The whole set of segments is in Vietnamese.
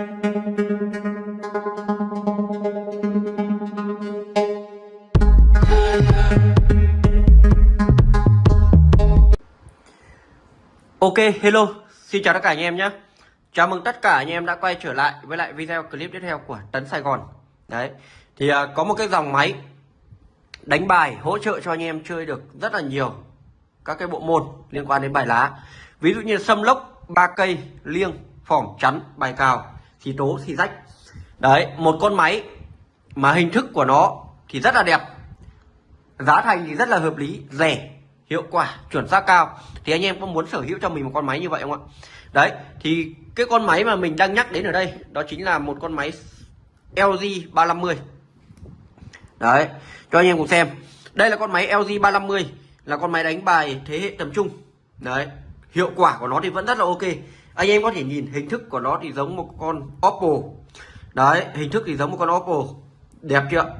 Ok, hello, xin chào tất cả anh em nhé. Chào mừng tất cả anh em đã quay trở lại với lại video clip tiếp theo của Tấn Sài Gòn. Đấy, thì à, có một cái dòng máy đánh bài hỗ trợ cho anh em chơi được rất là nhiều các cái bộ môn liên quan đến bài lá. Ví dụ như sâm lốc, ba cây, liêng, phỏng, chắn, bài cào, thì tố, xì rách. Đấy, một con máy mà hình thức của nó thì rất là đẹp. Giá thành thì rất là hợp lý, rẻ hiệu quả chuẩn xác cao. Thì anh em có muốn sở hữu cho mình một con máy như vậy không ạ? Đấy thì cái con máy mà mình đang nhắc đến ở đây đó chính là một con máy LG 350 đấy cho anh em cùng xem. Đây là con máy LG 350 là con máy đánh bài thế hệ tầm trung. Đấy hiệu quả của nó thì vẫn rất là ok anh em có thể nhìn hình thức của nó thì giống một con Oppo. Đấy, hình thức thì giống một con Oppo. Đẹp chưa?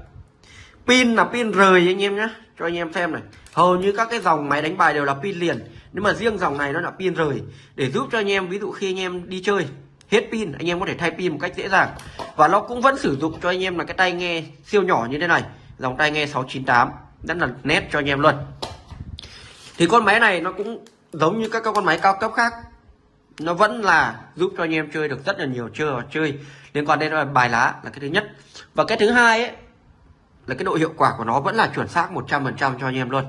Pin là pin rời anh em nhé cho anh em xem này. Hầu như các cái dòng máy đánh bài đều là pin liền. Nhưng mà riêng dòng này nó là pin rời để giúp cho anh em, ví dụ khi anh em đi chơi, hết pin, anh em có thể thay pin một cách dễ dàng. Và nó cũng vẫn sử dụng cho anh em là cái tai nghe siêu nhỏ như thế này. Dòng tai nghe 698 rất là nét cho anh em luôn. Thì con máy này nó cũng giống như các con máy cao cấp khác nó vẫn là giúp cho anh em chơi được rất là nhiều chơi và chơi liên quan đến bài lá là cái thứ nhất. Và cái thứ hai ấy, là cái độ hiệu quả của nó vẫn là chuẩn xác 100% cho anh em luôn.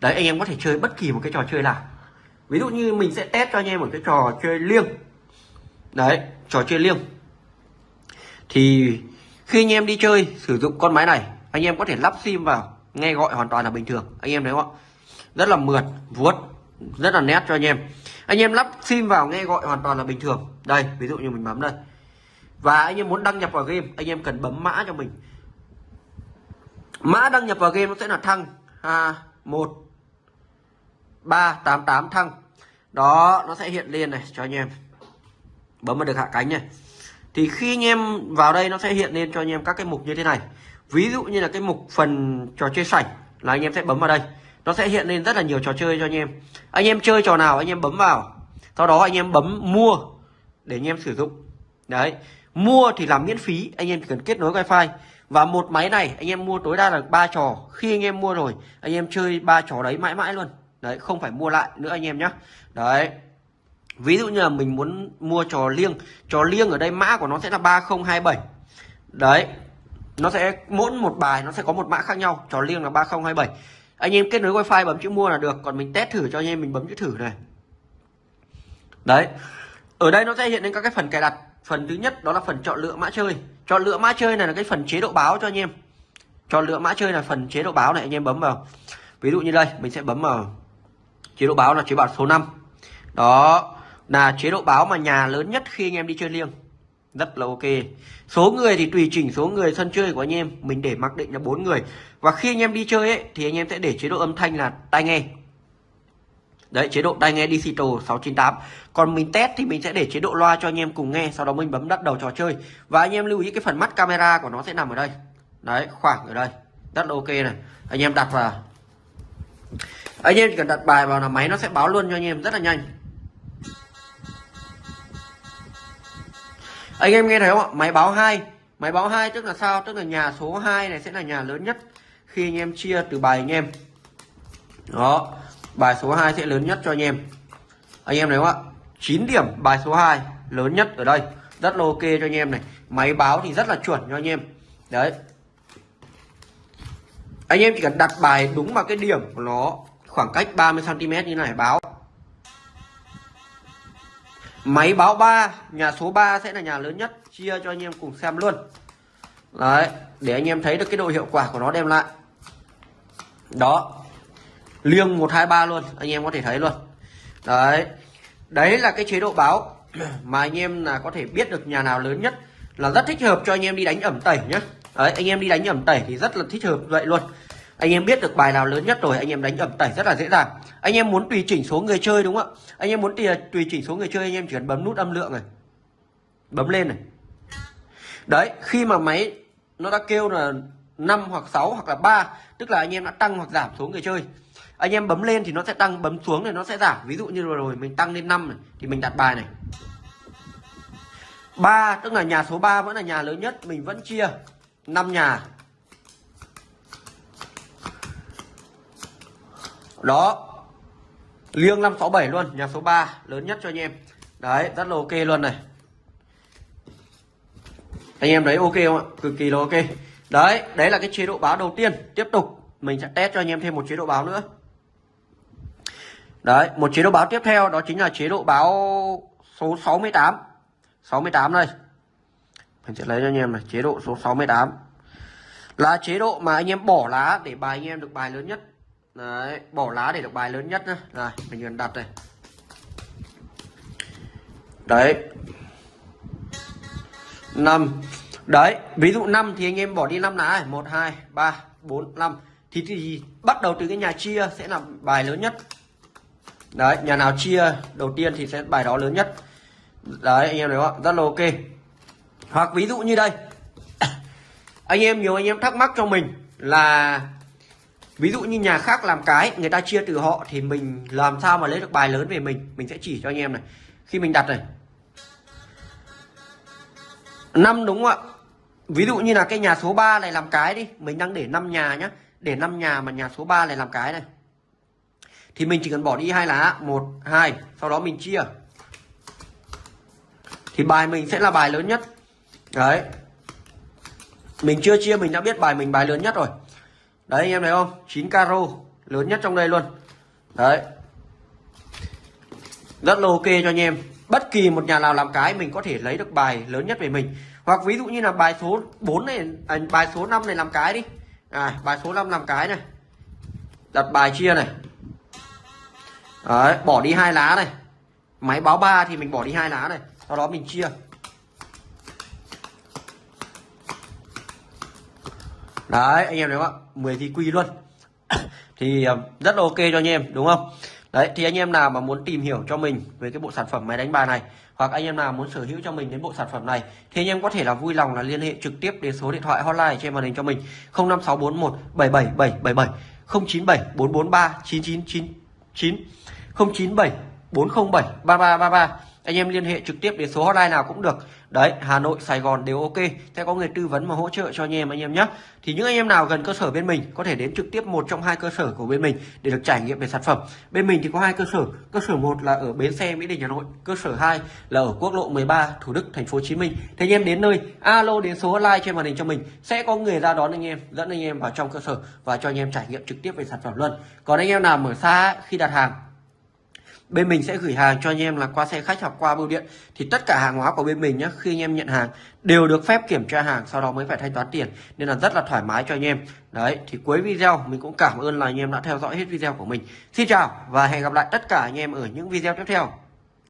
Đấy, anh em có thể chơi bất kỳ một cái trò chơi nào. Ví dụ như mình sẽ test cho anh em một cái trò chơi liêng. Đấy, trò chơi liêng. Thì khi anh em đi chơi, sử dụng con máy này, anh em có thể lắp sim vào, nghe gọi hoàn toàn là bình thường. Anh em thấy không ạ? Rất là mượt, vuốt, rất là nét cho anh em anh em lắp sim vào nghe gọi hoàn toàn là bình thường. Đây ví dụ như mình bấm đây. Và anh em muốn đăng nhập vào game anh em cần bấm mã cho mình. Mã đăng nhập vào game nó sẽ là thăng. À, một ba tám tám thăng. Đó nó sẽ hiện lên này cho anh em. Bấm vào được hạ cánh này. Thì khi anh em vào đây nó sẽ hiện lên cho anh em các cái mục như thế này. Ví dụ như là cái mục phần trò chơi sảnh là anh em sẽ bấm vào đây nó sẽ hiện lên rất là nhiều trò chơi cho anh em. Anh em chơi trò nào, anh em bấm vào. Sau đó anh em bấm mua để anh em sử dụng. Đấy, mua thì làm miễn phí, anh em chỉ cần kết nối wifi. Và một máy này, anh em mua tối đa là ba trò. Khi anh em mua rồi, anh em chơi ba trò đấy mãi mãi luôn. Đấy, không phải mua lại nữa anh em nhé đấy, ví dụ như là mình muốn mua trò liêng. Trò liêng ở đây mã của nó sẽ là 3027 đấy, nó sẽ, mỗi một bài nó sẽ có một mã khác nhau. Trò liêng là 3027 anh em kết nối wifi bấm chữ mua là được, còn mình test thử cho anh em mình bấm chữ thử này. Đấy, ở đây nó sẽ hiện lên các cái phần cài đặt. Phần thứ nhất đó là phần chọn lựa mã chơi. Chọn lựa mã chơi này là cái phần chế độ báo cho anh em. Chọn lựa mã chơi là phần chế độ báo này, anh em bấm vào. Ví dụ như đây, mình sẽ bấm vào chế độ báo là chế độ số 5 đó, là chế độ báo mà nhà lớn nhất khi anh em đi chơi liêng rất là ok. Số người thì tùy chỉnh số người, sân chơi của anh em. Mình để mặc định là bốn người. Và khi anh em đi chơi ấy, thì anh em sẽ để chế độ âm thanh là tai nghe. Đấy, chế độ tai nghe digital 698 Còn mình test thì mình sẽ để chế độ loa cho anh em cùng nghe, Sau đó mình bấm bắt đầu trò chơi. Và anh em lưu ý cái phần mắt camera của nó sẽ nằm ở đây. Đấy, khoảng ở đây. Rất là ok này. Anh em đặt vào. Anh em chỉ cần đặt bài vào là máy nó sẽ báo luôn cho anh em rất là nhanh. Anh em nghe thấy không ạ? Máy báo 2 Máy báo 2 tức là sao? Tức là nhà số 2 này sẽ là nhà lớn nhất Khi anh em chia từ bài anh em. Đó, bài số 2 sẽ lớn nhất cho anh em. Anh em thấy không ạ? 9 điểm, bài số 2 lớn nhất ở đây. Rất là ok cho anh em này. Máy báo thì rất là chuẩn cho anh em. Đấy. Anh em chỉ cần đặt bài đúng vào cái điểm của nó khoảng cách 30 cm như này, báo máy báo 3 nhà số 3 sẽ là nhà lớn nhất, chia cho anh em cùng xem luôn. Đấy, để anh em thấy được cái độ hiệu quả của nó đem lại. Đó, liêng 123 luôn, anh em có thể thấy luôn. Đấy đấy là cái chế độ báo mà anh em là có thể biết được nhà nào lớn nhất là rất thích hợp cho anh em đi đánh ẩm tẩy nhé đấy, anh em đi đánh ẩm tẩy thì rất là thích hợp vậy luôn anh em biết được bài nào lớn nhất rồi anh em đánh ẩm tẩy rất là dễ dàng. Anh em muốn tùy chỉnh số người chơi đúng không ạ? Anh em muốn tùy, tùy chỉnh số người chơi anh em chỉ cần bấm nút âm lượng này. Bấm lên này. Đấy khi mà máy nó đã kêu là 5 hoặc 6 hoặc là 3 tức là anh em đã tăng hoặc giảm số người chơi. Anh em bấm lên thì nó sẽ tăng bấm xuống thì nó sẽ giảm. Ví dụ như vừa rồi mình tăng lên 5 này thì mình đặt bài này. 3 tức là nhà số 3 vẫn là nhà lớn nhất mình vẫn chia 5 nhà. Đó. Liêng 567 luôn, nhà số 3 lớn nhất cho anh em. Đấy, rất là ok luôn này. Anh em đấy ok không ạ? Cực kỳ là ok. Đấy đấy là cái chế độ báo đầu tiên. Tiếp tục, mình sẽ test cho anh em thêm một chế độ báo nữa. Đấy, một chế độ báo tiếp theo, đó chính là chế độ báo số 68 68 đây. Mình sẽ lấy cho anh em này, chế độ số 68 là chế độ mà anh em bỏ lá để bài anh em được bài lớn nhất đấy bỏ lá để được bài lớn nhất nhá. Rồi mình cần đặt này đấy. Năm. Đấy ví dụ 5 thì anh em bỏ đi 5 lá này. 1 2 3 4 5 thì, thì bắt đầu từ cái nhà chia sẽ là bài lớn nhất. Đấy nhà nào chia đầu tiên thì sẽ bài đó lớn nhất. Đấy anh em thấy không? Rất là ok. Hoặc ví dụ như đây. Anh em nhiều anh em thắc mắc cho mình là ví dụ như nhà khác làm cái, người ta chia từ họ thì mình làm sao mà lấy được bài lớn về mình? Mình sẽ chỉ cho anh em này. Khi mình đặt này. Năm đúng không ạ? Ví dụ như là cái nhà số 3 này làm cái đi. Mình đang để 5 nhà nhá. Để 5 nhà mà nhà số 3 này làm cái này. Thì mình chỉ cần bỏ đi hai lá. Một, hai. Sau đó mình chia. Thì bài mình sẽ là bài lớn nhất. Đấy. Mình chưa chia, mình đã biết bài mình bài lớn nhất rồi đấy anh em thấy không? 9 caro lớn nhất trong đây luôn. Đấy. Rất là ok cho anh em. Bất kỳ một nhà nào làm cái mình có thể lấy được bài lớn nhất về mình. Hoặc ví dụ như là bài số 4 này à, bài số 5 này làm cái đi. À, bài số 5 làm cái này. Đặt bài chia này. Đấy bỏ đi hai lá này. Máy báo 3 thì mình bỏ đi hai lá này. Sau đó mình chia. Đấy, anh em thấy không ạ 10 thì quy luôn. Thì ờ, rất là ok cho anh em, đúng không? Đấy, thì anh em nào mà muốn tìm hiểu cho mình về cái bộ sản phẩm máy đánh bài này, hoặc anh em nào muốn sở hữu cho mình đến bộ sản phẩm này, thì anh em có thể là vui lòng là liên hệ trực tiếp đến số điện thoại hotline trên màn hình cho mình 05641 77777 097 443 9999 097 407 3333 anh em liên hệ trực tiếp đến số hotline nào cũng được. Đấy, Hà Nội, Sài Gòn đều ok. Sẽ có người tư vấn và hỗ trợ cho anh em anh em nhé. Thì những anh em nào gần cơ sở bên mình, có thể đến trực tiếp một trong hai cơ sở của bên mình để được trải nghiệm về sản phẩm. Bên mình thì có hai cơ sở. Cơ sở một là ở bến xe, Mỹ Đình, Hà Nội. Cơ sở 2 là ở quốc lộ 13 Thủ Đức, thành phố Hồ Chí Minh. Thì anh em đến nơi, alo đến số hotline trên màn hình cho mình. Sẽ có người ra đón anh em, dẫn anh em vào trong cơ sở và cho anh em trải nghiệm trực tiếp về sản phẩm luôn. Còn anh em nào mở xa khi đặt hàng bên mình sẽ gửi hàng cho anh em là qua xe khách hoặc qua bưu điện. Thì tất cả hàng hóa của bên mình nhé khi anh em nhận hàng đều được phép kiểm tra hàng, sau đó mới phải thanh toán tiền. Nên là rất là thoải mái cho anh em. Đấy, thì cuối video mình cũng cảm ơn là anh em đã theo dõi hết video của mình. Xin chào và hẹn gặp lại tất cả anh em ở những video tiếp theo.